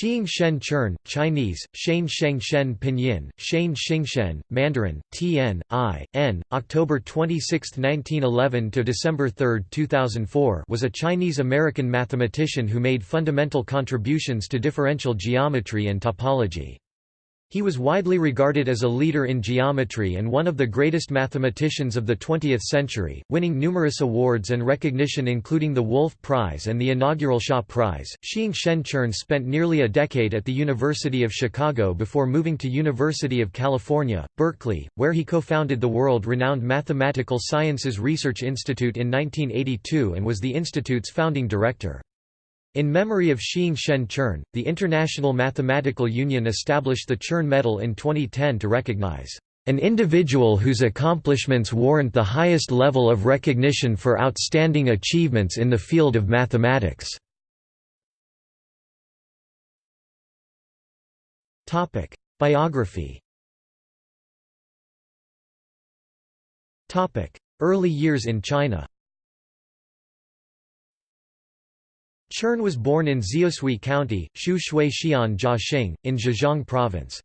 Shiing-Shen Chern, Chinese, Shane Sheng Shen Pinyin, Shane Xingchen, Mandarin, Tn, I, N, October 26, 1911 to December 3, 2004 was a Chinese-American mathematician who made fundamental contributions to differential geometry and topology. He was widely regarded as a leader in geometry and one of the greatest mathematicians of the 20th century, winning numerous awards and recognition including the Wolf Prize and the inaugural Shaw Prize. Shiing-Shen Chern spent nearly a decade at the University of Chicago before moving to University of California, Berkeley, where he co-founded the world-renowned Mathematical Sciences Research Institute in 1982 and was the institute's founding director. In memory of Shiing-Shen Chern, the International Mathematical Union established the Chern Medal in 2010 to recognize an individual whose accomplishments warrant the highest level of recognition for outstanding achievements in the field of mathematics. Biography Early years in China Chern was born in Xiushui County, Shu Shui Xian Jiaxing, in Zhejiang Province.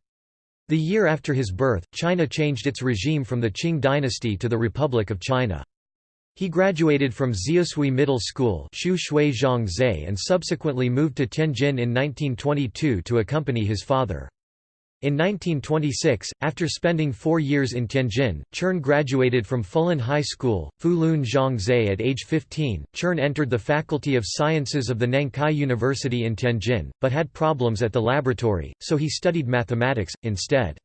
The year after his birth, China changed its regime from the Qing dynasty to the Republic of China. He graduated from Xiushui Middle School and subsequently moved to Tianjin in 1922 to accompany his father. In 1926, after spending four years in Tianjin, Chern graduated from Fulan High School, Fulun Zhangzhe at age 15. Chern entered the Faculty of Sciences of the Nankai University in Tianjin, but had problems at the laboratory, so he studied mathematics, instead.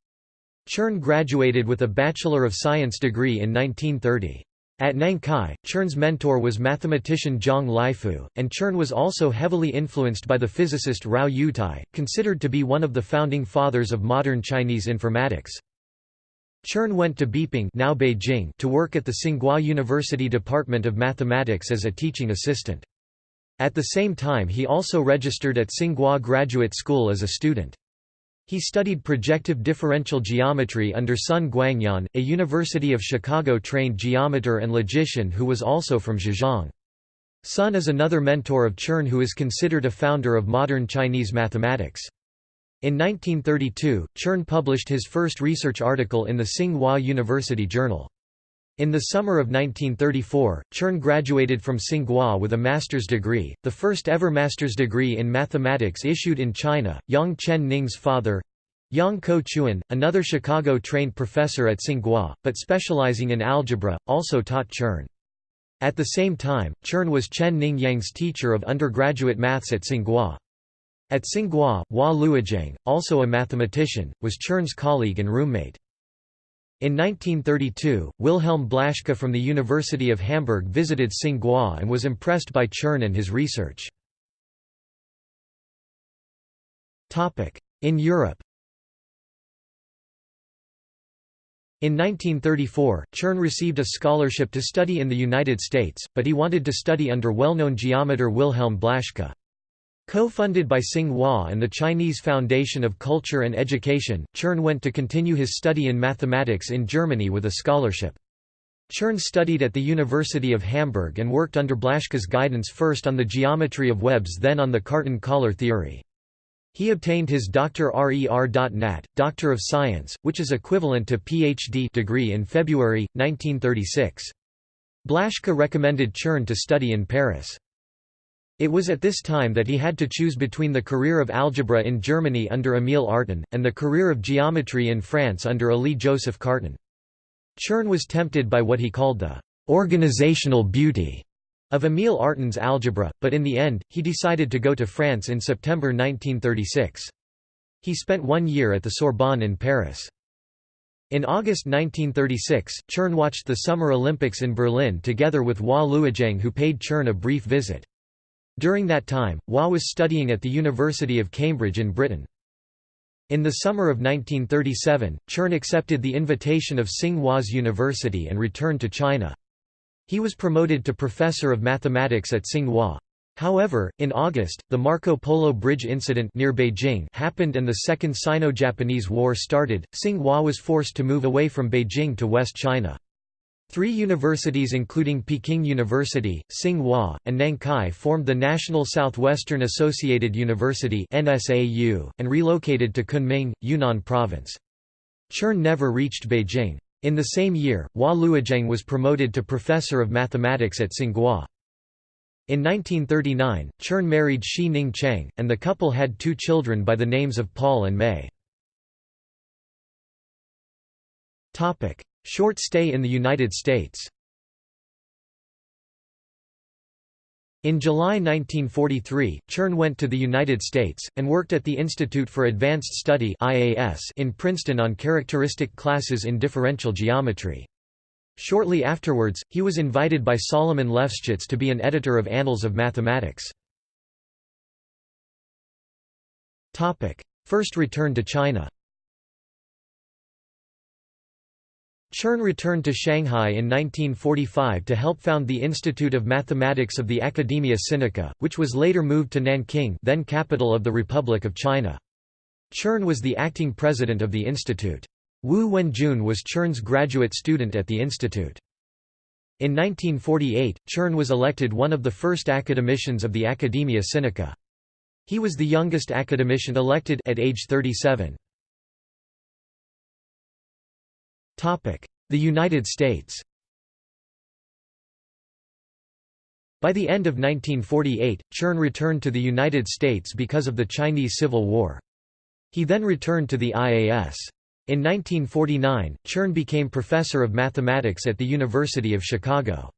Chern graduated with a Bachelor of Science degree in 1930. At Nankai, Chern's mentor was mathematician Zhang Lifu, and Chern was also heavily influenced by the physicist Rao Yutai, considered to be one of the founding fathers of modern Chinese informatics. Chern went to Beiping, now Beijing to work at the Tsinghua University Department of Mathematics as a teaching assistant. At the same time he also registered at Tsinghua Graduate School as a student. He studied projective differential geometry under Sun Guangyuan, a University of Chicago-trained geometer and logician who was also from Zhejiang. Sun is another mentor of Chern who is considered a founder of modern Chinese mathematics. In 1932, Chern published his first research article in the Tsinghua University Journal. In the summer of 1934, Chern graduated from Tsinghua with a master's degree, the first ever master's degree in mathematics issued in China. Yang Chen Ning's father, Yang Ko Chuan, another Chicago-trained professor at Tsinghua, but specializing in algebra, also taught Chern. At the same time, Chern was Chen Ning Yang's teacher of undergraduate maths at Tsinghua. At Tsinghua, Hua Luojiang, also a mathematician, was Chern's colleague and roommate. In 1932, Wilhelm Blaschke from the University of Hamburg visited Tsinghua and was impressed by Chern and his research. In Europe In 1934, Chern received a scholarship to study in the United States, but he wanted to study under well-known geometer Wilhelm Blaschke. Co-funded by Tsinghua and the Chinese Foundation of Culture and Education, Chern went to continue his study in mathematics in Germany with a scholarship. Chern studied at the University of Hamburg and worked under Blaschke's guidance first on the geometry of webs then on the Cartan-Kähler theory. He obtained his Dr. Rer.Nat. Doctor of Science, which is equivalent to Ph.D. degree in February, 1936. Blaschke recommended Chern to study in Paris. It was at this time that he had to choose between the career of algebra in Germany under Émile Artin, and the career of geometry in France under Élie-Joseph Cartan. Chern was tempted by what he called the «organizational beauty» of Émile Artin's algebra, but in the end, he decided to go to France in September 1936. He spent one year at the Sorbonne in Paris. In August 1936, Chern watched the Summer Olympics in Berlin together with Hua Luojiang who paid Chern a brief visit. During that time, Hua was studying at the University of Cambridge in Britain. In the summer of 1937, Chern accepted the invitation of Tsinghua's University and returned to China. He was promoted to professor of mathematics at Tsinghua. However, in August, the Marco Polo Bridge incident near Beijing happened and the Second Sino-Japanese War started. Tsinghua was forced to move away from Beijing to West China. Three universities including Peking University, Tsinghua, and Nankai formed the National Southwestern Associated University and relocated to Kunming, Yunnan Province. Chern never reached Beijing. In the same year, Hua was promoted to professor of mathematics at Tsinghua. In 1939, Chern married Shi Ning Cheng, and the couple had two children by the names of Paul and May. Short stay in the United States In July 1943, Chern went to the United States, and worked at the Institute for Advanced Study in Princeton on characteristic classes in differential geometry. Shortly afterwards, he was invited by Solomon Lefschetz to be an editor of Annals of Mathematics. First return to China Chern returned to Shanghai in 1945 to help found the Institute of Mathematics of the Academia Sinica, which was later moved to Nanking then capital of the Republic of China. Chern was the acting president of the institute. Wu Wenjun was Chern's graduate student at the institute. In 1948, Chern was elected one of the first academicians of the Academia Sinica. He was the youngest academician elected at age 37. The United States By the end of 1948, Chern returned to the United States because of the Chinese Civil War. He then returned to the IAS. In 1949, Chern became professor of mathematics at the University of Chicago.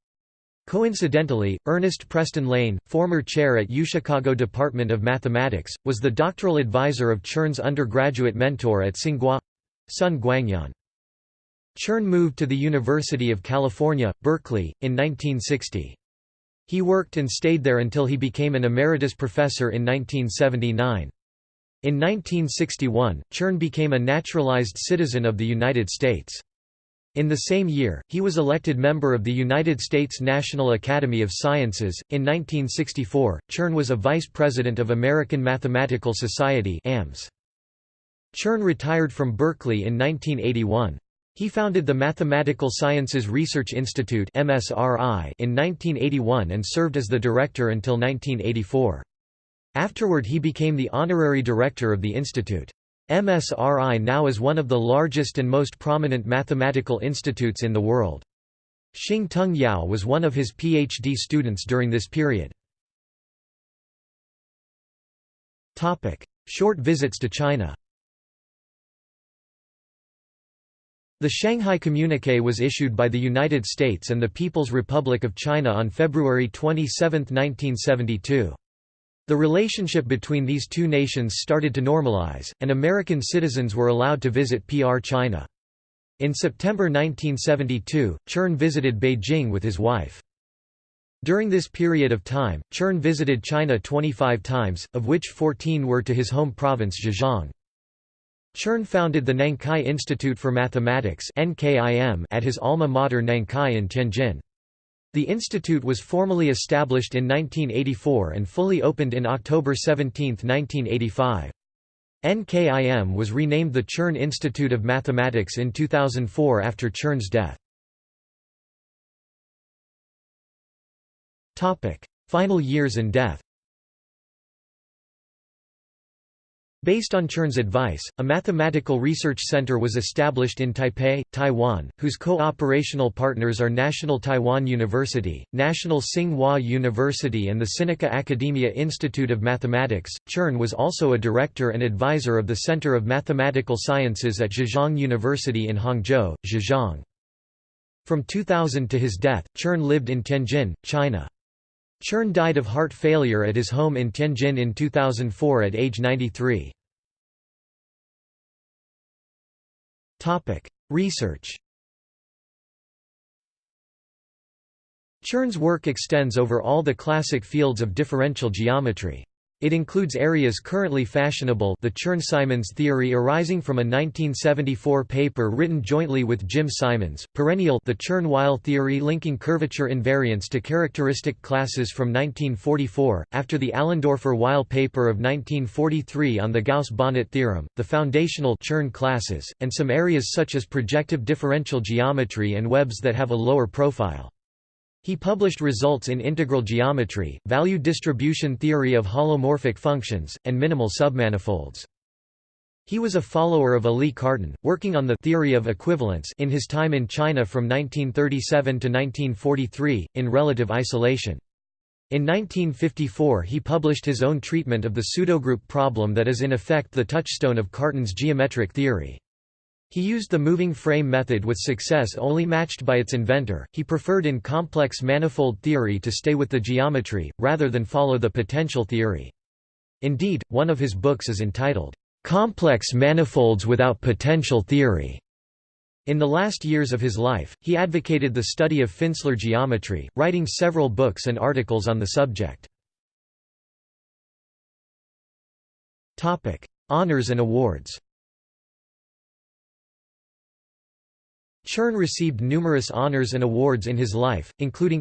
Coincidentally, Ernest Preston Lane, former chair at UChicago Department of Mathematics, was the doctoral advisor of Chern's undergraduate mentor at Tsinghua—Sun Guangyuan. Chern moved to the University of California, Berkeley, in 1960. He worked and stayed there until he became an emeritus professor in 1979. In 1961, Chern became a naturalized citizen of the United States. In the same year, he was elected member of the United States National Academy of Sciences. In 1964, Chern was a vice president of American Mathematical Society (AMS). Chern retired from Berkeley in 1981. He founded the Mathematical Sciences Research Institute in 1981 and served as the director until 1984. Afterward he became the honorary director of the institute. MSRI now is one of the largest and most prominent mathematical institutes in the world. Shing-Tung Yau was one of his PhD students during this period. Short visits to China The Shanghai Communiqué was issued by the United States and the People's Republic of China on February 27, 1972. The relationship between these two nations started to normalize, and American citizens were allowed to visit PR China. In September 1972, Chern visited Beijing with his wife. During this period of time, Chern visited China 25 times, of which 14 were to his home province Zhejiang. Chern founded the Nankai Institute for Mathematics at his alma mater Nankai in Tianjin. The institute was formally established in 1984 and fully opened in October 17, 1985. NKIM was renamed the Chern Institute of Mathematics in 2004 after Chern's death. Final years and death Based on Chern's advice, a mathematical research center was established in Taipei, Taiwan, whose co-operational partners are National Taiwan University, National Tsinghua University and the Sinica Academia Institute of Mathematics. Chern was also a director and advisor of the Center of Mathematical Sciences at Zhejiang University in Hangzhou, Zhejiang. From 2000 to his death, Chern lived in Tianjin, China. Chern died of heart failure at his home in Tianjin in 2004 at age 93. Research Chern's work extends over all the classic fields of differential geometry. It includes areas currently fashionable the Chern-Simons theory arising from a 1974 paper written jointly with Jim Simons, perennial the Chern-Weil theory linking curvature invariants to characteristic classes from 1944, after the Allendorfer-Weil paper of 1943 on the Gauss-Bonnet theorem, the foundational Chern classes, and some areas such as projective differential geometry and webs that have a lower profile. He published results in integral geometry, value distribution theory of holomorphic functions, and minimal submanifolds. He was a follower of Élie Cartan, working on the theory of equivalence in his time in China from 1937 to 1943, in relative isolation. In 1954 he published his own treatment of the pseudogroup problem that is in effect the touchstone of Cartan's geometric theory. He used the moving frame method with success only matched by its inventor. He preferred in complex manifold theory to stay with the geometry, rather than follow the potential theory. Indeed, one of his books is entitled, Complex Manifolds Without Potential Theory. In the last years of his life, he advocated the study of Finsler geometry, writing several books and articles on the subject. Honours and awards Chern received numerous honors and awards in his life, including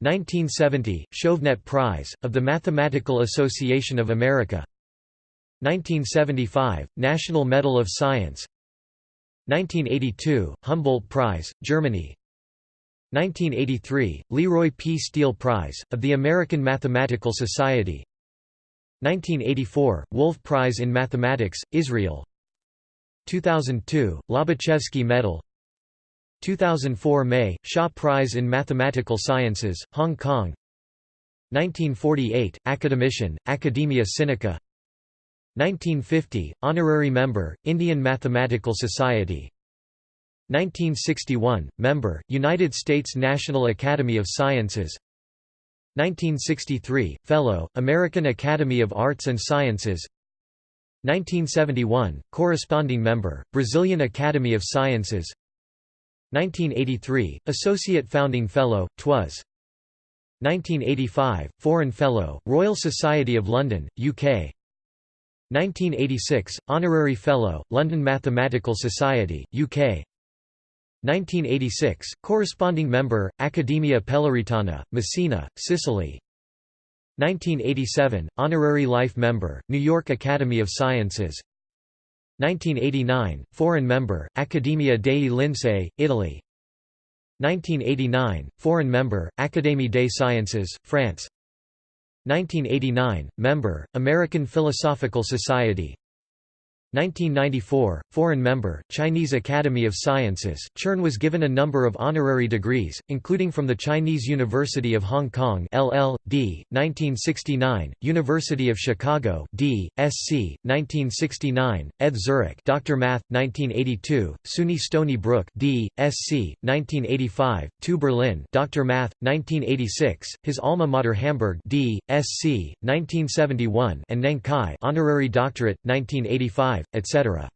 1970, Chauvenet Prize, of the Mathematical Association of America 1975, National Medal of Science 1982, Humboldt Prize, Germany 1983, Leroy P. Steele Prize, of the American Mathematical Society 1984, Wolf Prize in Mathematics, Israel 2002, Lobachevsky Medal 2004 May, Shaw Prize in Mathematical Sciences, Hong Kong. 1948, Academician, Academia Sinica. 1950, Honorary Member, Indian Mathematical Society. 1961, Member, United States National Academy of Sciences. 1963, Fellow, American Academy of Arts and Sciences. 1971, Corresponding Member, Brazilian Academy of Sciences 1983, Associate Founding Fellow, TWAS. 1985, Foreign Fellow, Royal Society of London, UK 1986, Honorary Fellow, London Mathematical Society, UK 1986, Corresponding Member, Accademia Peloritana, Messina, Sicily. 1987, Honorary Life Member, New York Academy of Sciences 1989, Foreign Member, Accademia dei Lincei, Italy. 1989, Foreign Member, Académie des Sciences, France. 1989, Member, American Philosophical Society 1994, foreign member, Chinese Academy of Sciences. Chern was given a number of honorary degrees, including from the Chinese University of Hong Kong (LL.D. 1969, University of Chicago D.Sc. 1969, ETH Zurich, Dr. Math. 1982, SUNY Stony Brook D.Sc. 1985, TU Berlin, Dr. Math. 1986, his alma mater Hamburg D.Sc. 1971, and Nankai, honorary doctorate 1985 etc.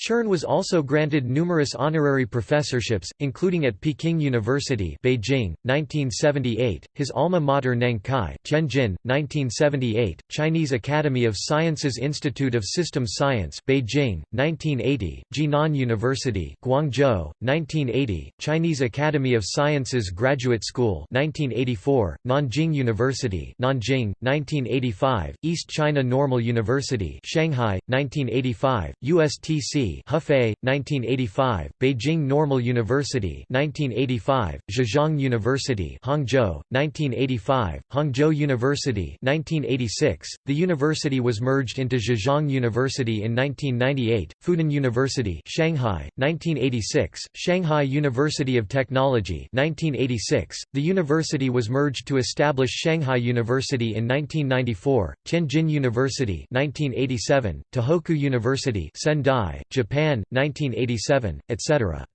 Chern was also granted numerous honorary professorships, including at Peking University Beijing, 1978, his alma mater Nankai Tianjin, 1978, Chinese Academy of Sciences Institute of Systems Science Beijing, 1980, Jinan University Guangzhou, 1980, Chinese Academy of Sciences Graduate School 1984, Nanjing University Nanjing, 1985, East China Normal University Shanghai, 1985, USTC Hefei, 1985, Beijing Normal University 1985, Zhejiang University Hangzhou, 1985, Hangzhou University 1986, the university was merged into Zhejiang University in 1998, Fudan University Shanghai, 1986, Shanghai University of Technology 1986, the university was merged to establish Shanghai University in 1994, Tianjin University 1987, Tohoku University Sendai, Japan, 1987, etc.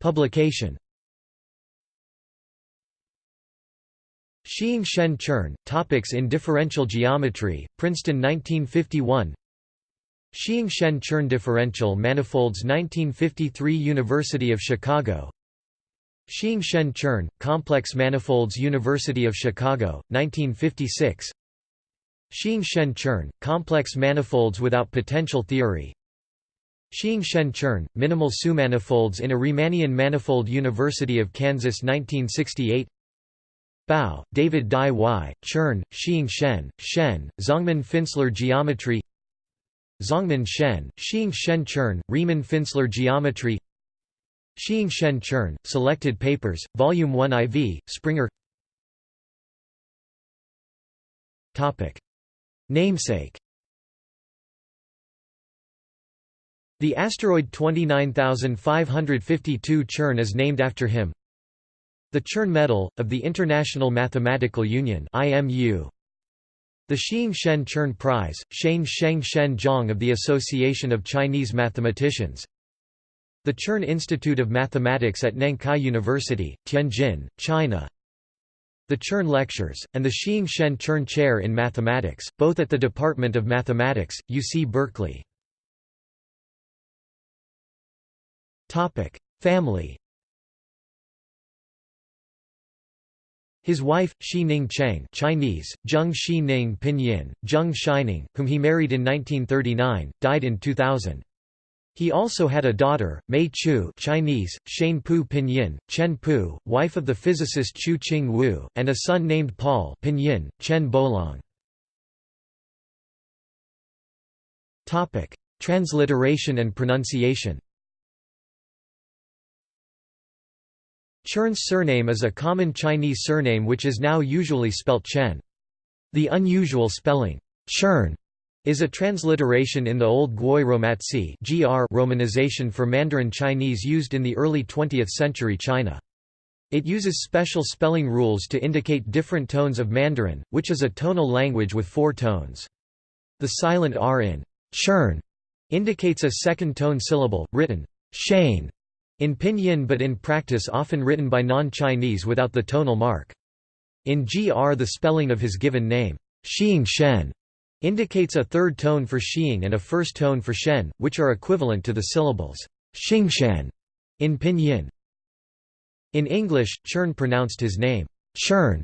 Publication. Shiing-Shen Chern, Topics in Differential Geometry, Princeton 1951 Shiing-Shen Chern Differential Manifolds 1953 University of Chicago. Shiing-Shen Chern, Complex Manifolds University of Chicago, 1956 Shiing-Shen Chern, Complex Manifolds without Potential Theory. Shiing-Shen Chern, Minimal Submanifolds in a Riemannian Manifold University of Kansas 1968 Bao, David Dai Y, Chern, Shiing-Shen, Shen, Zongmin Finsler Geometry. Zongmin Shen, Shiing-Shen Chern, Riemann Finsler Geometry. Shiing-Shen Chern, Selected Papers, Volume 1 IV, Springer Namesake The asteroid 29552 Chern is named after him. The Chern Medal, of the International Mathematical Union. The Shiing-Shen Chern Prize, Shane Sheng Shen Zhang of the Association of Chinese Mathematicians the Chern Institute of Mathematics at Nankai University, Tianjin, China. The Chern Lectures, and the Shiing-Shen Chern Chair in Mathematics, both at the Department of Mathematics, UC Berkeley. Family His wife, Shi Ning Cheng Chinese, Zheng Shi Ning Pinyin, Zheng Shining, whom he married in 1939, died in 2000. He also had a daughter, Mei Chu Chinese, Shane Pu Pinyin, Chen Pu, wife of the physicist Chu Ching Wu, and a son named Paul Pinyin, Chen Bolong. Transliteration and pronunciation Chern's surname is a common Chinese surname which is now usually spelt Chen. The unusual spelling, Chern, is a transliteration in the Old Gwoyeu Romatzyh (GR) romanization for Mandarin Chinese used in the early 20th century China. It uses special spelling rules to indicate different tones of Mandarin, which is a tonal language with four tones. The silent R in Chern indicates a second tone syllable, written shane in pinyin but in practice often written by non-Chinese without the tonal mark. In GR the spelling of his given name, Shiing-Shen, indicates a third tone for Xing and a first tone for Shen, which are equivalent to the syllables Xingshen in Pinyin. In English, Chern pronounced his name Chern,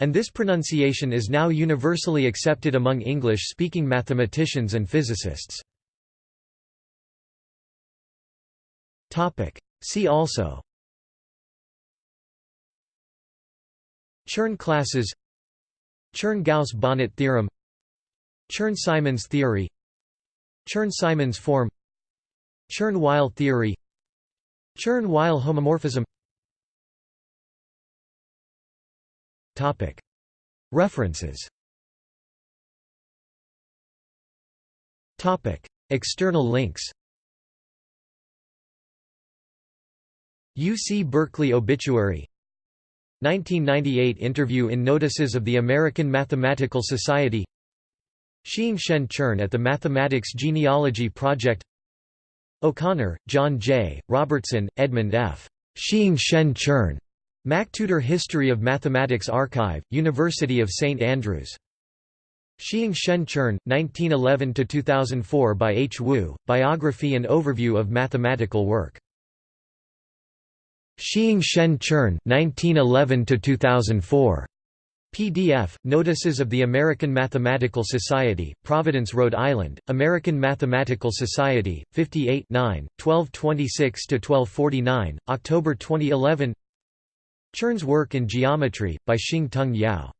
and this pronunciation is now universally accepted among English-speaking mathematicians and physicists. See also Chern classes Chern-Gauss-Bonnet theorem Chern-Simons theory Chern-Simons form Chern-Weil theory Chern-Weil homomorphism. References. External links. UC Berkeley obituary. 1998 interview in Notices of the American Mathematical Society Shiing-Shen Chern at the Mathematics Genealogy Project O'Connor, John J., Robertson, Edmund F. Shiing-Shen Chern. MacTutor History of Mathematics Archive, University of St Andrews. Shiing-Shen Chern, 1911–2004 by H. Wu, Biography and Overview of Mathematical Work. Shiing-Shen Chern, 1911–2004. PDF, Notices of the American Mathematical Society, Providence, Rhode Island, American Mathematical Society, 58 9, 1226–1249, October 2011 Chern's work in geometry, by Xing Tung Yao